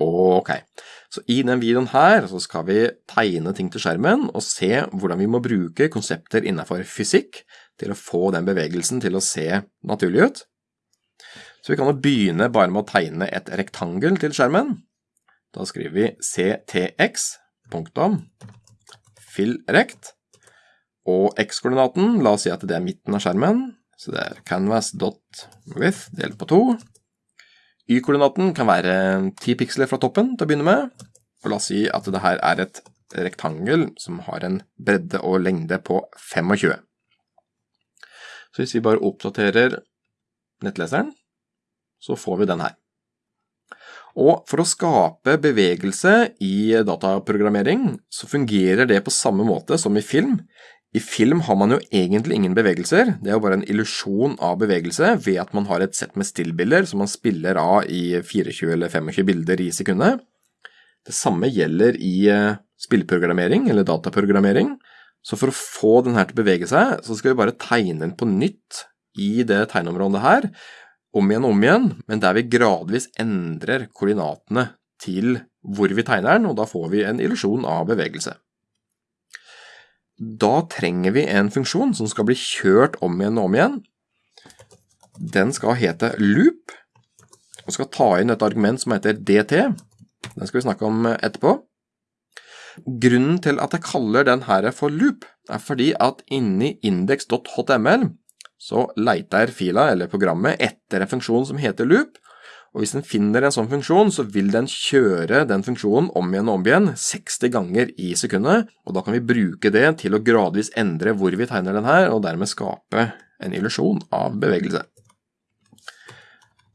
Ok, så i den videoen her så skal vi tegne ting til skjermen og se hvordan vi må bruke konsepter innenfor fysikk til å få den bevegelsen til å se naturlig ut. Så vi kan jo begynne bare med å tegne et rektangel til skjermen. Da skriver vi ctx, og x-koordinaten, la oss si at det er midten av skjermen, så det er canvas.width delt på 2. Y-koordinaten kan være 10 piksler fra toppen til å begynne med. Og la oss si at det her er et rektangel som har en bredde og lengde på 25. Så hvis vi bare oppdaterer nettleseren, så får vi den her. Og for å skape bevegelse i dataprogrammering, så fungerer det på samme måte som i film. I film har man jo egentlig ingen bevegelser, det er jo bare en illusjon av bevegelse ved at man har et sett med stillbilder som man spiller av i 24 eller 25 bilder i sekundet. Det samme gjelder i eh, spillprogrammering eller dataprogrammering, så for å få den her til å bevege seg, så skal vi bare tegne den på nytt i det tegneområdet her, om igjen og om igjen, men der vi gradvis endrer koordinatene til hvor vi tegner den, og da får vi en illusjon av bevegelse. Da trenger vi en funksjon som skal bli kjørt om igjen og om igjen. Den skal hete loop, og skal ta inn et argument som heter dt. Den skal vi snakke om etterpå. Grunnen til at jeg kaller den her for loop, er fordi at inni index.html så leiter fila eller programmet etter en funksjon som heter loop, og hvis den finner en sånn funksjon, så vil den kjøre den funksjonen om igjen og om igjen 60 ganger i sekundet, og da kan vi bruke det til å gradvis endre hvor vi tegner den her, og dermed skape en illusjon av bevegelse.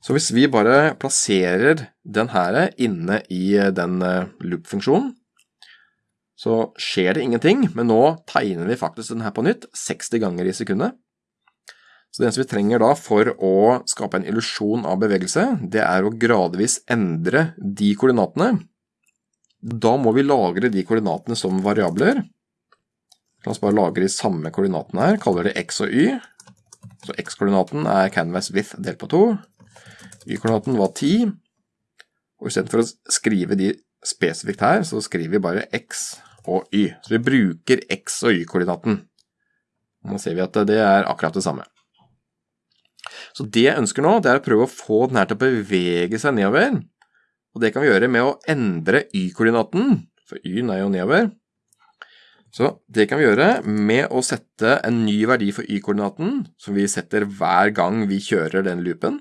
Så hvis vi bare plasserer den her inne i den eh, loop-funksjonen, så skjer det ingenting, men nå tegner vi faktisk den her på nytt 60 ganger i sekundet. Så det eneste vi trenger da for å skape en illusjon av bevegelse, det er å gradvis endre de koordinatene. Da må vi lagre de koordinatene som variabler. La oss bare lagre de samme koordinatene her, kaller det x og y. Så x-koordinaten er canvas width delt på 2. Y-koordinaten var 10. Og i stedet for å skrive de spesifikt her, så skriver vi bare x og y. Så vi bruker x og y-koordinaten. Nå ser vi at det er akkurat det samme. Så det jeg ønsker nå, det er å prøve å få den her til å bevege seg nedover. Og det kan vi gjøre med å endre y-koordinaten, for y-en er jo nedover. Så det kan vi gjøre med å sette en ny verdi for y-koordinaten, som vi setter hver gang vi kjører den loopen.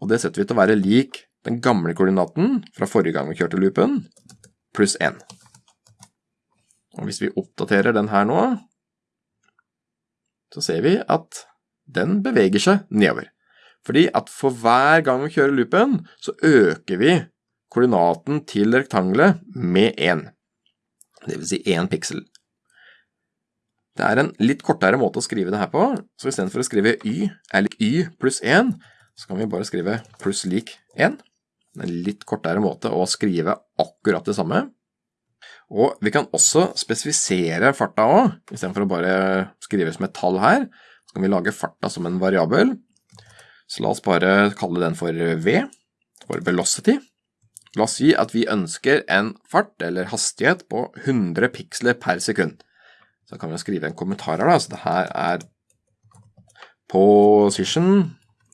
Og det setter vi til å være lik den gamle koordinaten fra forrige gang vi kjørte loopen, pluss 1. Og hvis vi oppdaterer den her nå, så ser vi at den beveger seg nedover. Fordi at for hver gang vi kjører loopen, så øker vi koordinaten til rektangelet med 1. Det vil si 1 piksel. Det er en litt kortere måte å skrive det her på, så i stedet for å skrive y er lik y pluss 1, så kan vi bare skrive pluss lik 1. En litt kortere måte å skrive akkurat det samme. Og vi kan også spesifisere farta også, i stedet for å bare skrive som et tall her, kan vi lage farta som en variabel. Så la oss bare kalle den for V, for velocity. La oss si at vi ønsker en fart, eller hastighet, på 100 piksler per sekund. Så kan vi skrive en kommentar her da, så det her er position,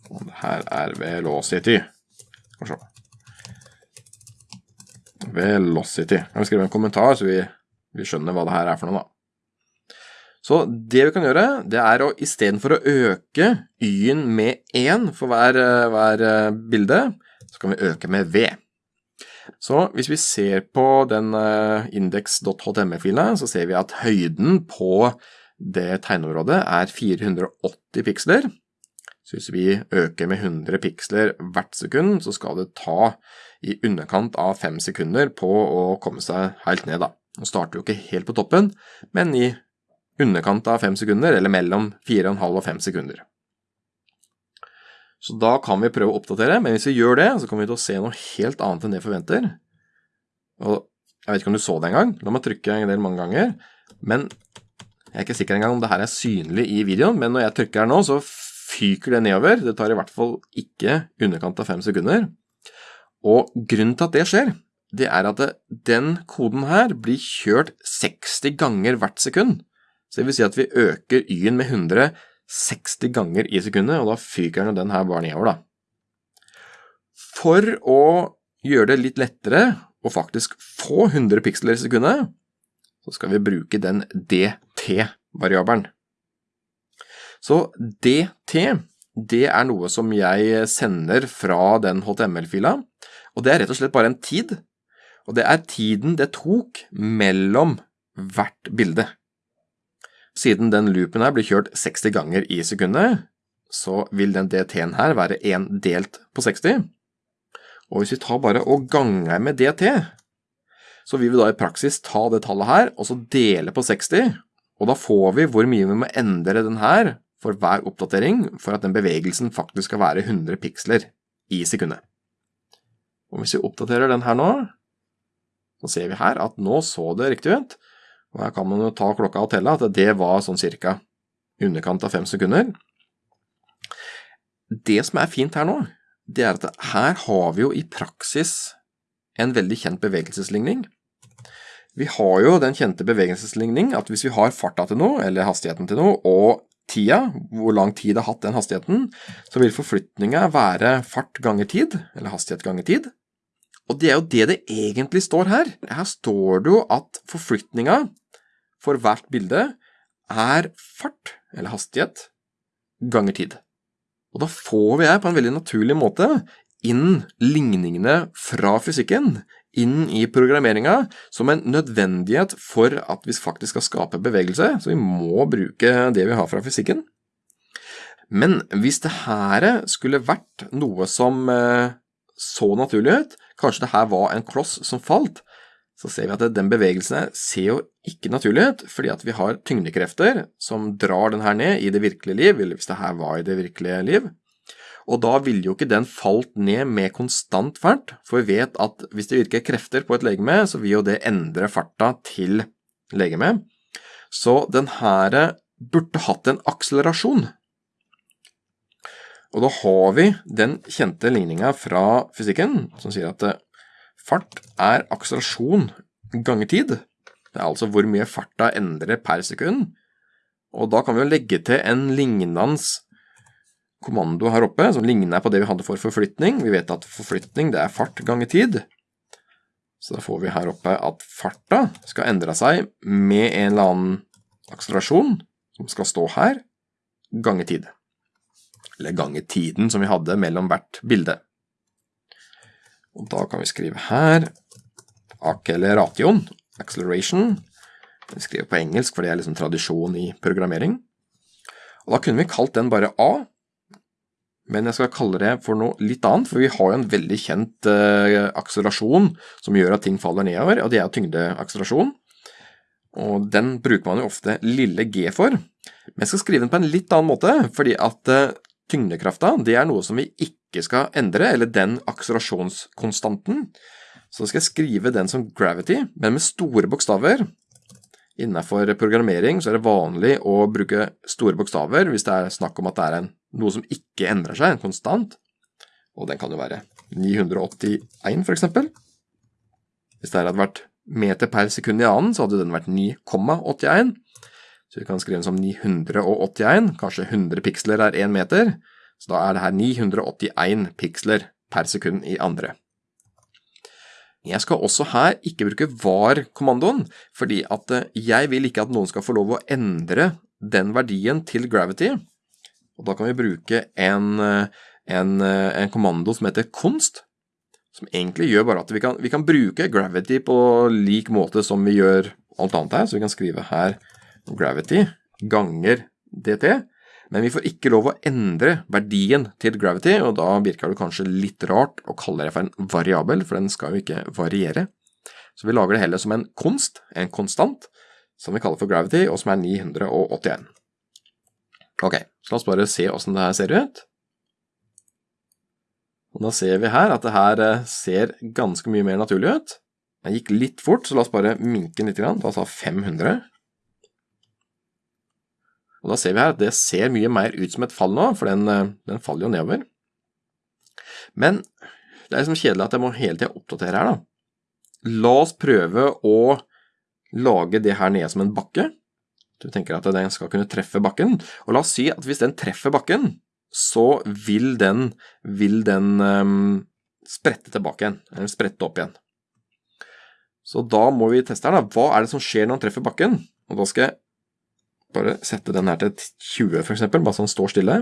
og det her er velocity. Skal se. Velocity. Kan vi skrive en kommentar, så vi, vi skjønner hva det her er for noe da. Så det vi kan gjøre, det er å istedenfor å øke y-en med 1 for hver, hver, eh, bilde, så kan vi øke med v. Så hvis vi ser på den uh, index.html-filen, så ser vi at høyden på det tegneområdet er 480 piksler. Så hvis vi øker med 100 piksler hvert sekund, så skal det ta i underkant av 5 sekunder på å komme seg helt ned. da. Nå starter jo ikke helt på toppen, men i underkant av 5 sekunder, eller mellom 4,5 og 5 sekunder. Så da kan vi prøve å oppdatere, men hvis vi gjør det, så kommer vi til å se noe helt annet enn det vi forventer. Og jeg vet ikke om du så det engang, la meg trykke en del mange ganger, men jeg er ikke sikker engang om det her er synlig i videoen, men når jeg trykker her nå, så fyker det nedover, det tar i hvert fall ikke underkant av 5 sekunder. Og grunnen til at det skjer, det er at den koden her blir kjørt 60 ganger hvert sekund. Så det vil si at vi øker y-en med 160 ganger i sekundet, og da fyker den her bare nedover, da. For å gjøre det litt lettere å faktisk få 100 piksler i sekundet, så skal vi bruke den dt-variabelen. Så dt, det er noe som jeg sender fra den HTML-fila, og det er rett og slett bare en tid, og det er tiden det tok mellom hvert bilde. Siden den loopen her blir kjørt 60 ganger i sekundet, så vil den dt-en her være 1 delt på 60. Og hvis vi tar bare og ganger med dt, så vil vi da i praksis ta det tallet her, og så dele på 60, og da får vi hvor mye vi må endre den her for hver oppdatering for at den bevegelsen faktisk skal være 100 piksler i sekundet. Og hvis vi oppdaterer den her nå, så ser vi her at nå så det riktig ut, og her kan man jo ta klokka og telle at det var sånn cirka underkant av fem sekunder. Det som er fint her nå, det er at her har vi jo i praksis en veldig kjent bevegelsesligning. Vi har jo den kjente bevegelsesligning at hvis vi har farta til noe, eller hastigheten til noe, og tida, hvor lang tid det har hatt den hastigheten, så vil forflytninga være fart ganger tid, eller hastighet ganger tid. Og det er jo det det egentlig står her. Her står det jo at forflytninga for hvert bilde er fart, eller hastighet, ganger tid. Og da får vi her på en veldig naturlig måte inn ligningene fra fysikken inn i programmeringa som en nødvendighet for at vi faktisk skal skape bevegelse, så vi må bruke det vi har fra fysikken. Men hvis det her skulle vært noe som eh, så naturlig ut, kanskje det her var en kloss som falt, så ser vi at den bevegelsen ser jo ikke naturlig ut, fordi at vi har tyngdekrefter som drar den her ned i det virkelige liv, eller hvis det her var i det virkelige liv. Og da ville jo ikke den falt ned med konstant fart, for vi vet at hvis det virker krefter på et legeme, så vil jo det endre farta til legemet. Så den her burde hatt en akselerasjon. Og da har vi den kjente ligninga fra fysikken, som sier at Fart er akselerasjon ganger tid. Det er altså hvor mye farta endrer per sekund. Og da kan vi jo legge til en lignende kommando her oppe, som ligner på det vi hadde for forflytning. Vi vet at forflytning det er fart ganger tid. Så da får vi her oppe at farta skal endre seg med en eller annen akselerasjon, som skal stå her, ganger tid. Eller ganger tiden som vi hadde mellom hvert bilde. Og da kan vi skrive her acceleration, acceleration. Vi skriver på engelsk, for det er liksom tradisjon i programmering. Og da kunne vi kalt den bare A, men jeg skal kalle det for noe litt annet, for vi har jo en veldig kjent uh, akselerasjon som gjør at ting faller nedover, og det er tyngdeakselerasjon. Og den bruker man jo ofte lille g for. Men jeg skal skrive den på en litt annen måte, fordi at uh, tyngdekrafta det er noe som vi ikke ikke skal endre, eller den akselerasjonskonstanten, så skal jeg skrive den som gravity, men med store bokstaver. Innenfor programmering så er det vanlig å bruke store bokstaver hvis det er snakk om at det er en, noe som ikke endrer seg, en konstant. Og den kan jo være 981 for eksempel. Hvis det hadde vært meter per sekund i annen, så hadde den vært 9,81. Så vi kan skrive den som 981, kanskje 100 piksler er 1 meter. Så da er det her 981 piksler per sekund i andre. Jeg skal også her ikke bruke var-kommandoen, fordi at eh, jeg vil ikke at noen skal få lov å endre den verdien til gravity. Og da kan vi bruke en, eh, en, eh, en kommando som heter const, som egentlig gjør bare at vi kan, vi kan bruke gravity på lik måte som vi gjør alt annet her, så vi kan skrive her gravity ganger dt, men vi får ikke lov å endre verdien til gravity, og da virker det kanskje litt rart å kalle det for en variabel, for den skal jo ikke variere. Så vi lager det heller som en konst, en konstant, som vi kaller for gravity, og som er 981. Ok, så la oss bare se hvordan det her ser ut. Og da ser vi her at det her eh, ser ganske mye mer naturlig ut. Den gikk litt fort, så la oss bare minke den litt, da sa 500. Og da ser vi her at det ser mye mer ut som et fall nå, for den, eh, den faller jo nedover. Men Det er liksom kjedelig at jeg må hele tida oppdatere her, da. La oss prøve å lage det her nede som en bakke. Du tenker at den skal kunne treffe bakken. Og la oss si at hvis den treffer bakken, så vil den, vil den um, sprette tilbake igjen, eller sprette opp igjen. Så da må vi teste her, da. Hva er det som skjer når den treffer bakken? Og da skal jeg bare sette den her til 20, for eksempel, bare så den står stille.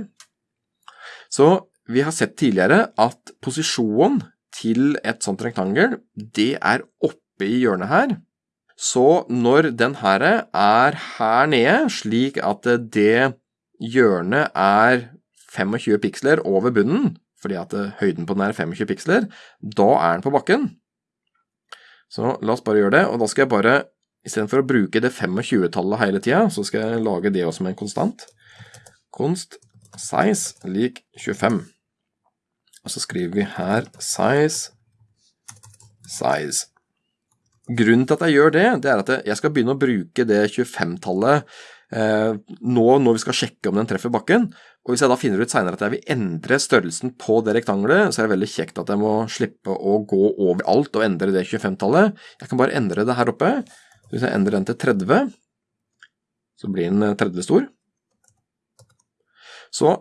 Så vi har sett tidligere at posisjonen til et sånt rektangel, det er oppe i hjørnet her. Så når den her er her nede, slik at det hjørnet er 25 piksler over bunnen, fordi at høyden på den er 25 piksler, da er den på bakken. Så la oss bare gjøre det, og da skal jeg bare, istedenfor å bruke det 25-tallet hele tida, så skal jeg lage det også med en konstant. Konst size lik 25. Og så skriver vi her size size. Grunnen til at jeg gjør det, det er at jeg skal begynne å bruke det 25-tallet eh, nå når vi skal sjekke om den treffer bakken. Og hvis jeg da finner ut senere at jeg vil endre størrelsen på det rektangelet, så er det veldig kjekt at jeg må slippe å gå over alt og endre det 25-tallet. Jeg kan bare endre det her oppe. Hvis jeg endrer den til 30, så blir den 30 eh, stor. Så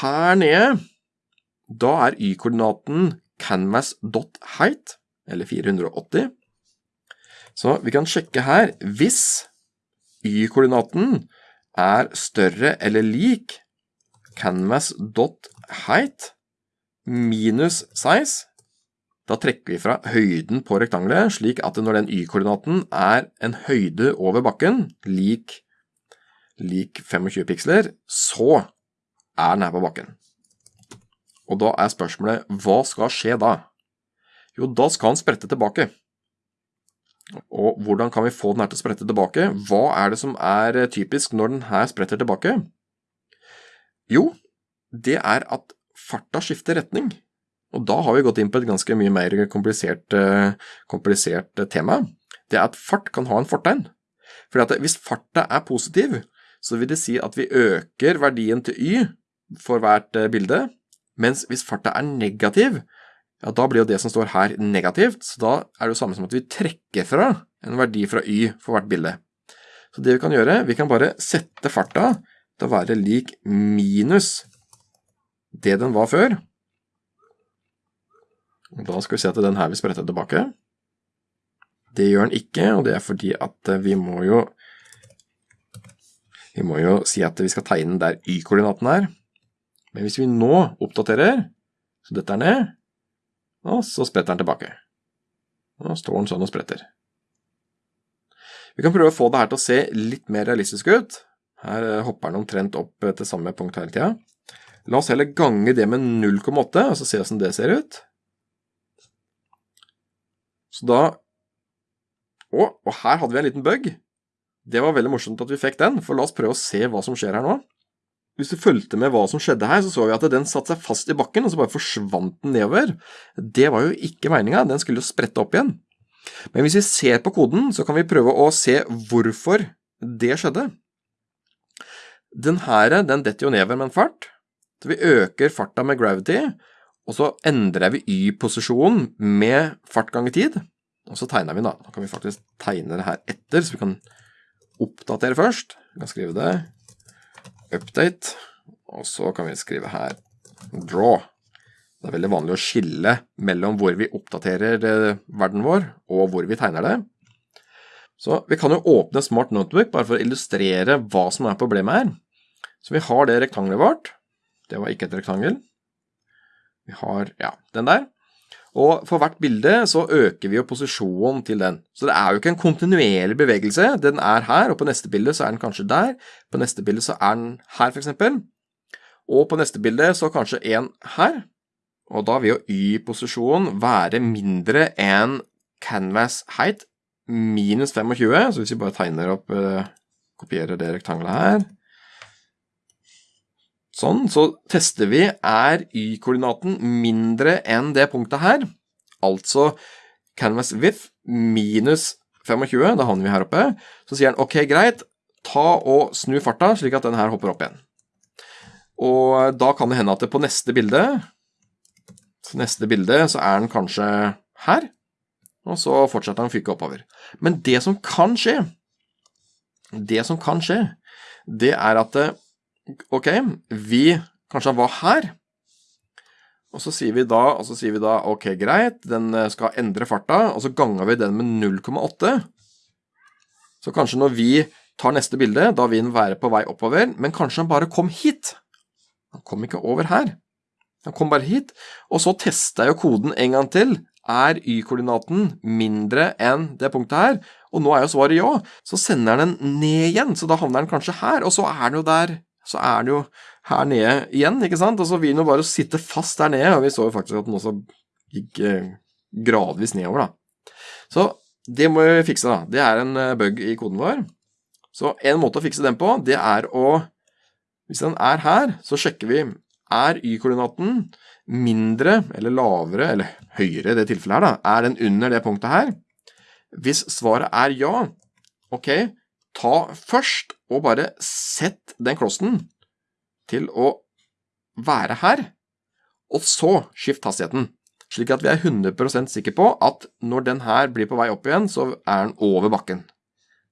her nede, da er y-koordinaten canvas.height, eller 480. Så vi kan sjekke her, hvis y-koordinaten er større eller lik canvas.height minus size, da trekker vi fra høyden på rektangelet, slik at når den y-koordinaten er en høyde over bakken, lik, lik 25 piksler, så er den her på bakken. Og da er spørsmålet, hva skal skje da? Jo, da skal den sprette tilbake. Og hvordan kan vi få den her til å sprette tilbake? Hva er det som er typisk når den her spretter tilbake? Jo, det er at farta skifter retning. Og da har vi gått inn på et ganske mye mer komplisert, eh, komplisert tema. Det er at fart kan ha en fortegn. For hvis farta er positiv, så vil det si at vi øker verdien til y for hvert eh, bilde, mens hvis farta er negativ, ja, da blir jo det som står her negativt, så da er det jo samme som at vi trekker fra en verdi fra y for hvert bilde. Så det vi kan gjøre, vi kan bare sette farta til å være lik minus det den var før. Da skal vi se at den her vil sprette tilbake. Det gjør den ikke, og det er fordi at vi må jo vi må jo si at vi skal tegne der y-koordinaten er. Men hvis vi nå oppdaterer, så dette er ned, og så spretter den tilbake. Nå står den sånn og spretter. Vi kan prøve å få det her til å se litt mer realistisk ut. Her eh, hopper den omtrent opp eh, til samme punkt hele tida. La oss heller gange det med 0,8, og så se hvordan det ser ut. Så da Å, og her hadde vi en liten bug. Det var veldig morsomt at vi fikk den, for la oss prøve å se hva som skjer her nå. Hvis du fulgte med hva som skjedde her, så så vi at den satte seg fast i bakken, og så bare forsvant den nedover. Det var jo ikke meninga, den skulle jo sprette opp igjen. Men hvis vi ser på koden, så kan vi prøve å se hvorfor det skjedde. Den her, den detter jo nedover med en fart, så vi øker farta med gravity, og så endrer vi y-posisjonen med fart ganger tid, og så tegner vi da. Da kan vi faktisk tegne det her etter, så vi kan oppdatere først. Vi kan skrive det update, og så kan vi skrive her draw. Det er veldig vanlig å skille mellom hvor vi oppdaterer eh, verden vår, og hvor vi tegner det. Så vi kan jo åpne Smart Notebook bare for å illustrere hva som er problemet her. Så vi har det rektangelet vårt. Det var ikke et rektangel. Vi har, ja, den der. Og for hvert bilde så øker vi jo posisjonen til den. Så det er jo ikke en kontinuerlig bevegelse. Den er her, og på neste bilde så er den kanskje der. På neste bilde så er den her, eksempel. Og på neste bilde så kanskje en her. Og da vil jo y-posisjonen være mindre enn canvas height minus 25. Så hvis vi bare tegner opp, eh, kopierer det rektangelet her Sånn, så tester vi er y-koordinaten mindre enn det punktet her, altså canvas width minus 25, da havner vi her oppe, så sier den ok, greit, ta og snu farta slik at den her hopper opp igjen. Og da kan det hende at det på neste bilde, neste bilde så er den kanskje her, og så fortsetter den å fyke oppover. Men det som kan skje, det som kan skje, det er at ok, vi kanskje var her, og så sier vi da, og så sier vi da ok, greit, den skal endre farta, og så ganger vi den med 0,8. Så kanskje når vi tar neste bilde, da vil den være på vei oppover, men kanskje han bare kom hit. Han kom ikke over her. Han kom bare hit. Og så testa jeg jo koden en gang til. Er Y-koordinaten mindre enn det punktet her? Og nå er jo svaret ja. Så sender den ned igjen, så da havner den kanskje her, og så er den jo der så er den jo her nede igjen, ikke sant? Og så vil den jo bare sitte fast der nede, og vi så jo faktisk at den også gikk eh, gradvis nedover, da. Så det må vi fikse, da. Det er en eh, bug i koden vår. Så en måte å fikse den på, det er å Hvis den er her, så sjekker vi er y-koordinaten mindre eller lavere, eller høyere i det tilfellet her, da. Er den under det punktet her? Hvis svaret er ja, ok, ta først og bare sett den klossen til å være her, og så skift hastigheten. Slik at vi er 100% sikre på at når den her blir på vei opp igjen, så er den over bakken.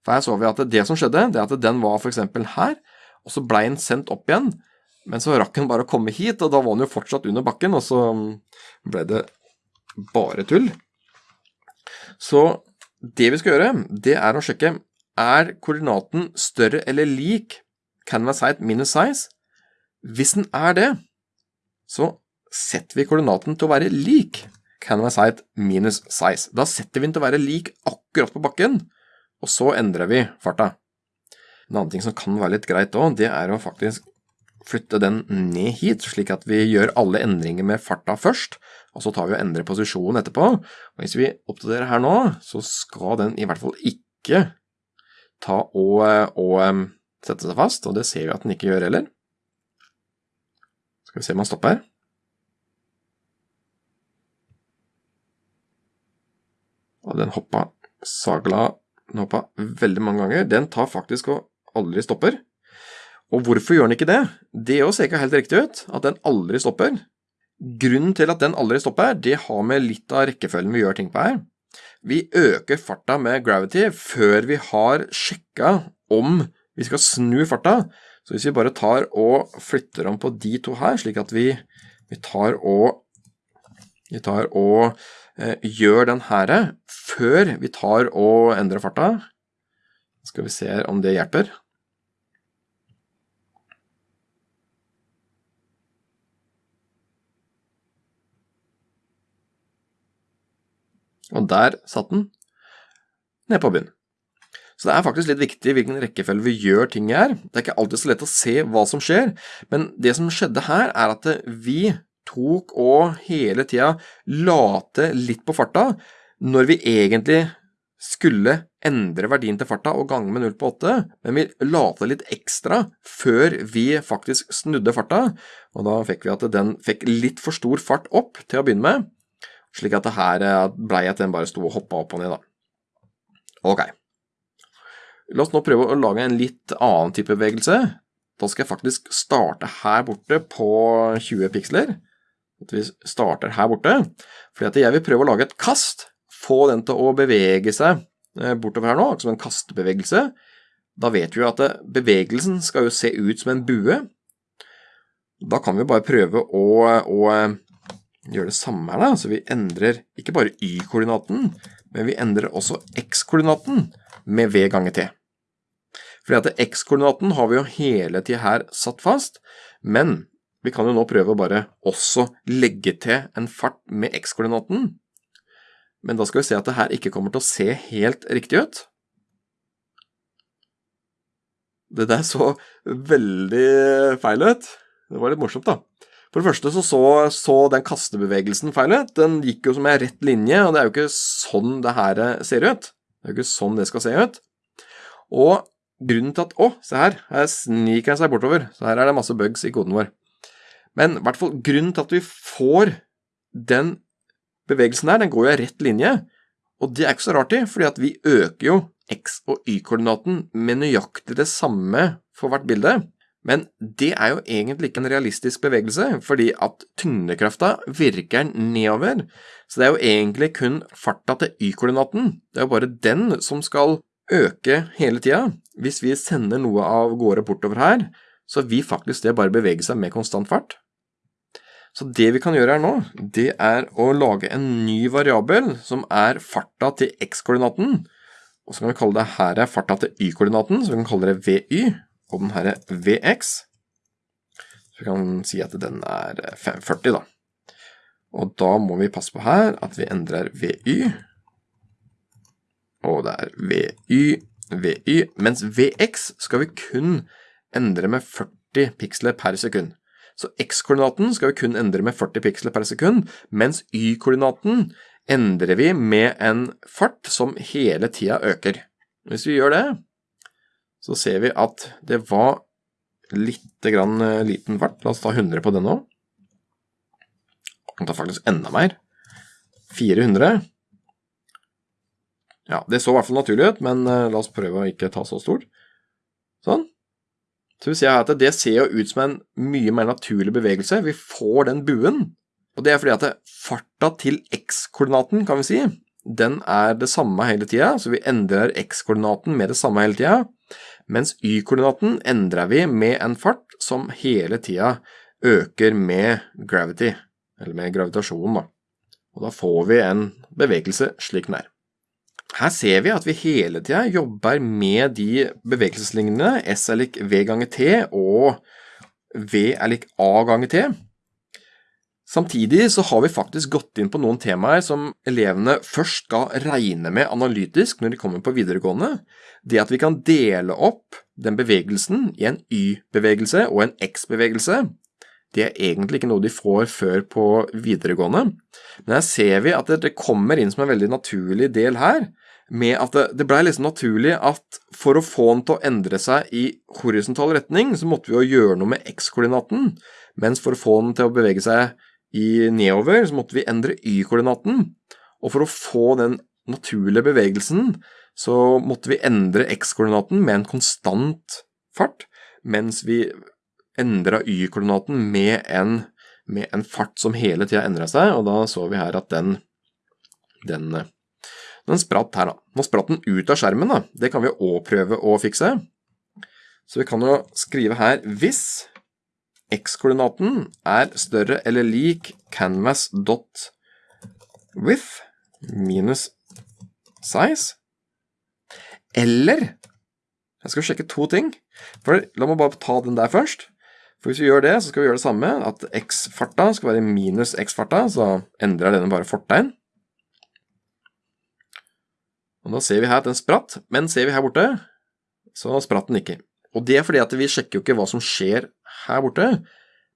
For her så vi at det som skjedde, det at den var f.eks. her, og så blei den sendt opp igjen, men så rakk den bare å komme hit, og da var den jo fortsatt under bakken, og så ble det bare tull. Så det vi skal gjøre, det er å sjekke er koordinaten større eller lik canvas height minus size. Hvis den er det, så setter vi koordinaten til å være lik canvas height minus size. Da setter vi den til å være lik akkurat på bakken, og så endrer vi farta. En annen ting som kan være litt greit òg, det er å faktisk flytte den ned hit, slik at vi gjør alle endringer med farta først, og så tar vi og endrer posisjonen etterpå. Og hvis vi oppdaterer her nå, så skal den i hvert fall ikke ta og, og sette seg fast, og det ser vi at den ikke gjør heller. Skal vi se om han stopper. Og den hoppa sagla den hoppa veldig mange ganger. Den tar faktisk og aldri stopper. Og hvorfor gjør den ikke det? Det ser ikke helt riktig ut, at den aldri stopper. Grunnen til at den aldri stopper, det har med litt av rekkefølgen vi gjør ting på her. Vi øker farta med gravity før vi har sjekka om vi skal snu farta. Så hvis vi bare tar og flytter om på de to her, slik at vi, vi tar og, vi tar og eh, gjør den her før vi tar og endrer farta, skal vi se om det hjelper. Og der satt den, ned på bunnen. Så det er faktisk litt viktig hvilken rekkefølge vi gjør ting i her. Det er ikke alltid så lett å se hva som skjer, men det som skjedde her, er at vi tok og hele tida la til litt på farta, når vi egentlig skulle endre verdien til farta og gange med 0 på 8, men vi la til litt ekstra før vi faktisk snudde farta, og da fikk vi at den fikk litt for stor fart opp til å begynne med, slik at det her blei at den bare sto og hoppa opp og ned, da. Ok. La oss nå prøve å lage en litt annen type bevegelse. Da skal jeg faktisk starte her borte på 20 piksler. At vi starter her borte. Fordi jeg vil prøve å lage et kast. Få den til å bevege seg eh, bortover her nå, som en kastebevegelse. Da vet vi jo at bevegelsen skal jo se ut som en bue. Da kan vi bare prøve å, å gjøre det samme her, da. Så vi endrer ikke bare y-koordinaten, men vi endrer også x-koordinaten med v ganger t. Fordi at x-koordinaten har vi jo hele tiden her satt fast, men vi kan jo nå prøve å bare også legge til en fart med x-koordinaten. Men da skal vi se at det her ikke kommer til å se helt riktig ut. Det der så veldig feil ut. Det var litt morsomt, da. For det første så, så, så den kastebevegelsen feil ut. Den gikk jo som en rett linje, og det er jo ikke sånn det her ser ut. Det er jo ikke sånn det skal se ut. Og grunnen til at Å, se her, her sniker den seg bortover. Så her er det masse bugs i koden vår. Men i hvert fall grunnen til at vi får den bevegelsen der, den går jo i rett linje. Og det er ikke så rart i, fordi at vi øker jo x- og y-koordinaten med nøyaktig det samme for hvert bilde. Men det er jo egentlig ikke en realistisk bevegelse, fordi at tyngdekrafta virker nedover. Så det er jo egentlig kun farta til y-koordinaten. Det er jo bare den som skal øke hele tida. Hvis vi sender noe av gårde bortover her, så vil faktisk det bare bevege seg med konstant fart. Så det vi kan gjøre her nå, det er å lage en ny variabel som er farta til x-koordinaten. Og så kan vi kalle det her er farta til y-koordinaten, så vi kan kalle det vy og den her Vx. Så vi kan si at den er 540 da. Og da må vi passe på her at vi endrer VY. Og det er VY, VY, mens VX skal vi kun endre med 40 piksler per sekund. Så x-koordinaten skal vi kun endre med 40 piksler per sekund, mens y-koordinaten endrer vi med en fart som hele tida øker. Hvis vi gjør det, så ser vi at det var litt grann eh, liten fart. La oss ta 100 på den nå. Vi ta faktisk enda mer. 400. Ja, det så i hvert fall naturlig ut, men eh, la oss prøve å ikke ta så stort. Sånn. Så vi ser at det ser jo ut som en mye mer naturlig bevegelse. Vi får den buen. Og det er fordi at farta til x-koordinaten, kan vi si, den er det samme hele tida, så vi endrer x-koordinaten med det samme hele tida mens y-koordinaten endrer vi med en fart som hele tida øker med gravity, eller med gravitasjonen da. Og da får vi en bevegelse slik den er. Her ser vi at vi hele tida jobber med de bevegelseslignende S er lik V ganger T og V er lik A ganger T. Samtidig så har vi faktisk gått inn på noen temaer som elevene først skal regne med analytisk når de kommer på videregående. Det at vi kan dele opp den bevegelsen i en Y-bevegelse og en X-bevegelse, det er egentlig ikke noe de får før på videregående. Men her ser vi at det kommer inn som en veldig naturlig del her, med at det blei liksom naturlig at for å få den til å endre seg i horisontal retning, så måtte vi jo gjøre noe med X-koordinaten, mens for å få den til å bevege seg i nedover, så måtte vi endre y-koordinaten. Og for å få den naturlige bevegelsen, så måtte vi endre x-koordinaten med en konstant fart, mens vi endra y-koordinaten med, med, en fart som hele tida endra seg, og da så vi her at den, den, den spratt her, da. Nå spratt den ut av skjermen, da. Det kan vi òg prøve å fikse. Så vi kan jo skrive her hvis X-koordinaten er større eller lik canvas.width minus size. Eller Jeg skal sjekke to ting. For La meg bare ta den der først. For Hvis vi gjør det, så skal vi gjøre det samme. At x-farta skal være minus x-farta, så endrer denne bare fortegn. Og Da ser vi her at den spratt, men ser vi her borte, så spratt den ikke. Og det er fordi at vi sjekker jo ikke hva som skjer her borte,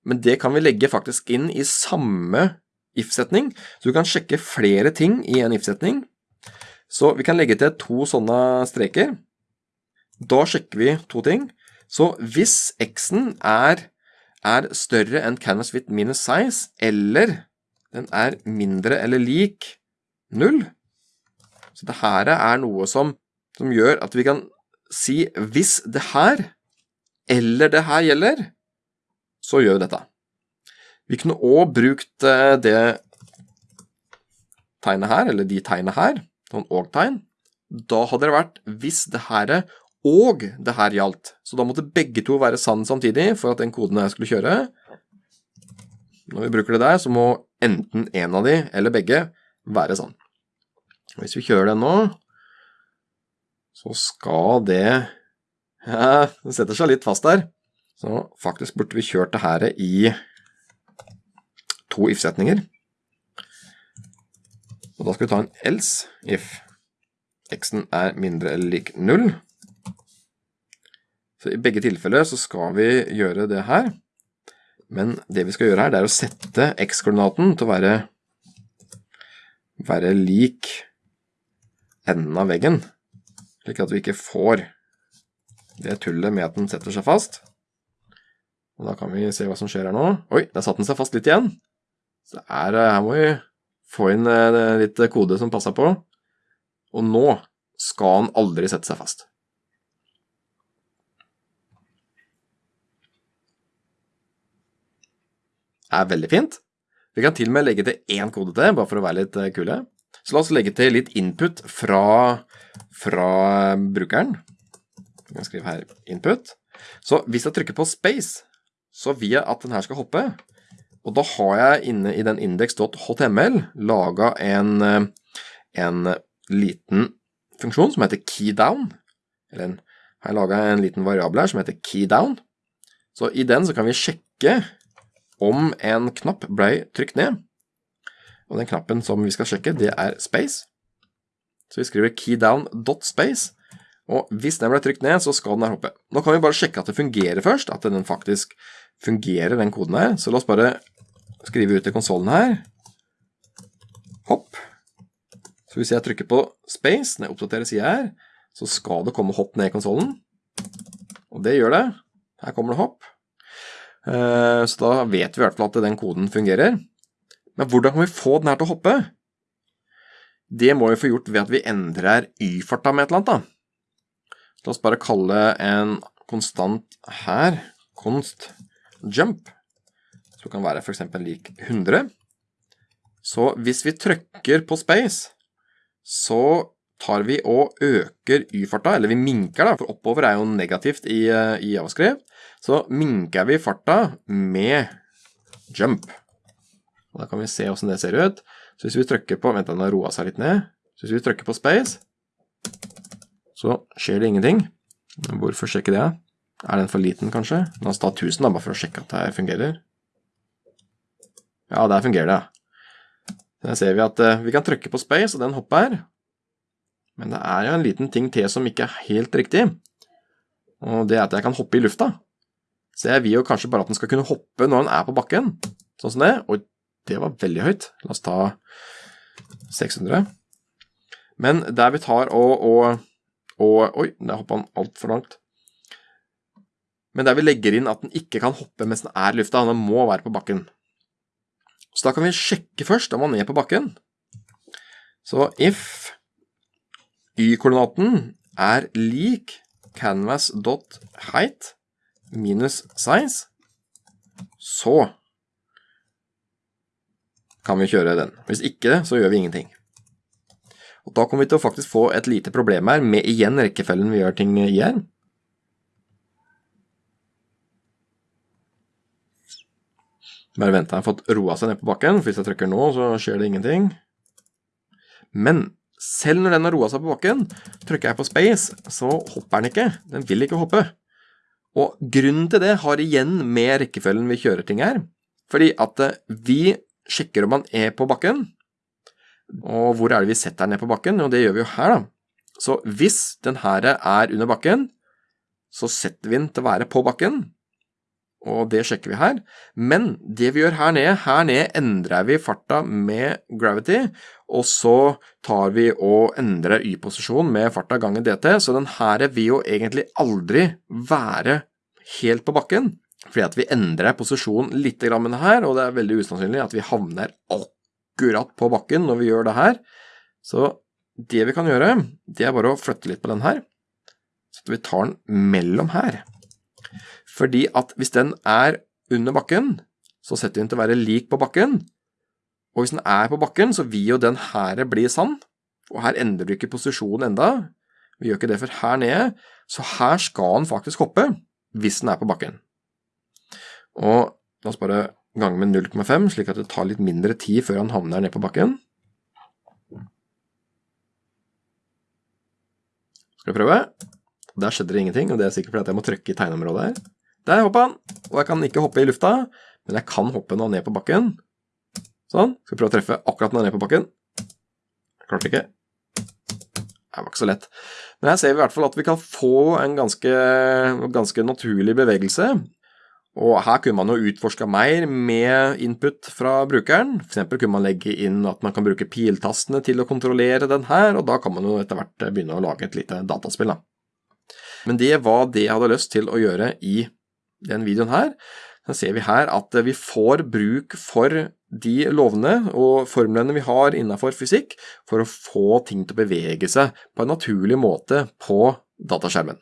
men det kan vi legge faktisk inn i samme if-setning, så du kan sjekke flere ting i en if-setning. Så vi kan legge til to sånne streker. Da sjekker vi to ting. Så hvis x-en er, er, større enn canvas width minus size, eller den er mindre eller lik null, så det her er noe som, som gjør at vi kan si hvis det her eller det her gjelder, så gjør vi dette. Vi kunne òg brukt eh, det tegnet her, eller de tegnene her, noen og-tegn. Da hadde det vært hvis det her og det her gjaldt. Så da måtte begge to være sann samtidig for at den koden jeg skulle kjøre. Når vi bruker det der, så må enten en av de eller begge være sann. Hvis vi kjører den nå, så skal det Ja, det setter seg litt fast der. Så faktisk burde vi kjørt det her i to if-setninger. Og da skal vi ta en else if x-en er mindre eller lik null. Så i begge tilfeller så skal vi gjøre det her. Men det vi skal gjøre her, det er å sette x-koordinaten til å være, være lik enden av veggen, slik at vi ikke får det tullet med at den setter seg fast. Og da kan vi se hva som skjer her nå. Oi, der satte den seg fast litt igjen. Så er, her må vi få inn eh, litt kode som passer på. Og nå skal den aldri sette seg fast. Det er veldig fint. Vi kan til og med legge til én kode til, bare for å være litt eh, kule. Så la oss legge til litt input fra, fra brukeren. Vi kan skrive her input. Så hvis jeg trykker på space, så vil jeg at den her skal hoppe. Og da har jeg inne i den index.html laga en, eh, en liten funksjon som heter keydown. Eller en, har jeg laga en liten variabel her som heter keydown. Så i den så kan vi sjekke om en knapp ble trykt ned. Og den knappen som vi skal sjekke, det er space. Så vi skriver keydown.space. Og hvis den ble trykt ned, så skal den her hoppe. Nå kan vi bare sjekke at det fungerer først, at den faktisk fungerer, den koden her. Så la oss bare skrive ut i konsolen her. Hopp. Så hvis jeg trykker på space når jeg oppdaterer sida her, så skal det komme hopp ned i konsollen. Og det gjør det. Her kommer det hopp. Eh, så da vet vi i hvert fall at den koden fungerer. Men hvordan kan vi få den her til å hoppe? Det må vi få gjort ved at vi endrer y-farta med et eller annet. da. La oss bare kalle en konstant her const jump, som kan være for eksempel lik 100. Så hvis vi trykker på space, så tar vi og øker y-farta, eller vi minker da, for oppover er jo negativt i, eh, i avskrift, så minker vi farta med jump. Og da kan vi se hvordan det ser ut. Så hvis vi trykker på, vent den har roet seg litt ned, så hvis vi trykker på space, så skjer det ingenting. Hvorfor sjekke det? Er den for liten kanskje? La oss ta 1000 da, bare for å sjekke at det fungerer. Ja, der fungerer det. Der ser vi at uh, vi kan trykke på space, og den hopper. Men det er jo en liten ting til som ikke er helt riktig. Og det er at jeg kan hoppe i lufta. Så jeg vil jo kanskje bare at den skal kunne hoppe når den er på bakken. Sånn som det. Og det var veldig høyt. La oss ta 600. Men der vi tar og, og, og Oi, der hoppa han altfor langt. Men der vi legger inn at den ikke kan hoppe mens den er i lufta. Den må være på bakken. Så da kan vi sjekke først om den er på bakken. Så if y-koordinaten er lik canvas.height minus size, så kan vi kjøre den. Hvis ikke, så gjør vi ingenting. Og Da kommer vi til å faktisk få et lite problem her, med igjen rekkefølgen vi gjør ting i her. Bare vent, jeg har fått roa seg ned på bakken, for hvis jeg trykker nå, så skjer det ingenting. Men selv når den har roa seg på bakken, trykker jeg på space, så hopper den ikke. Den vil ikke hoppe. Og grunnen til det har igjen med rekkefølgen vi kjører ting her. Fordi at eh, vi sjekker om han er på bakken. Og hvor er det vi setter den ned på bakken? Jo, det gjør vi jo her, da. Så hvis den her er under bakken, så setter vi den til å være på bakken og det sjekker vi her. Men det vi gjør her nede, her nede endrer vi farta med gravity, og så tar vi og endrer y-posisjon med farta ganger dt, så den her vil jo egentlig aldri være helt på bakken, fordi at vi endrer posisjon litt med det her, og det er veldig usannsynlig at vi havner akkurat på bakken når vi gjør det her. Så det vi kan gjøre, det er bare å flytte litt på den her, så vi tar den mellom her. Fordi at hvis den er under bakken, så setter vi den til å være lik på bakken. Og hvis den er på bakken, så vil jo den her bli sann. Og her endrer vi ikke posisjonen enda. Vi gjør ikke det for her nede. Så her skal den faktisk hoppe, hvis den er på bakken. Og la oss bare gange med 0,5, slik at det tar litt mindre tid før han havner ned på bakken. Skal vi prøve? Der skjedde det ingenting, og det er sikkert fordi jeg må trykke i tegneområdet her. Der hoppa han, og jeg kan ikke hoppe i lufta, men jeg kan hoppe nå ned på bakken. Sånn. Skal prøve å treffe akkurat når jeg er ned på bakken. Jeg klarte ikke. Det var ikke så lett. Men her ser vi i hvert fall at vi kan få en ganske, ganske naturlig bevegelse. Og her kunne man jo utforska mer med input fra brukeren. Eksempel kunne man legge inn at man kan bruke piltastene til å kontrollere den her, og da kan man jo etter hvert begynne å lage et lite dataspill. da. Men det var det jeg hadde lyst til å gjøre i den videoen her, så ser vi her at vi får bruk for de lovene og formlene vi har innenfor fysikk for å få ting til å bevege seg på en naturlig måte på dataskjermen.